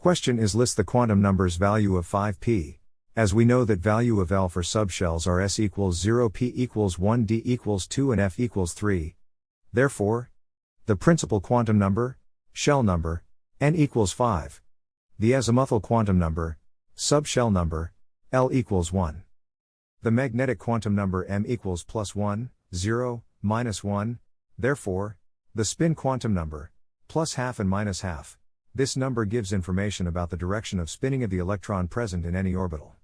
Question is list the quantum numbers value of 5p. As we know that value of L for subshells are s equals 0, p equals 1, d equals 2 and f equals 3. Therefore, the principal quantum number, shell number, n equals 5. The azimuthal quantum number, subshell number, L equals 1. The magnetic quantum number m equals plus 1, 0, minus 1, therefore, the spin quantum number, plus half and minus half. This number gives information about the direction of spinning of the electron present in any orbital.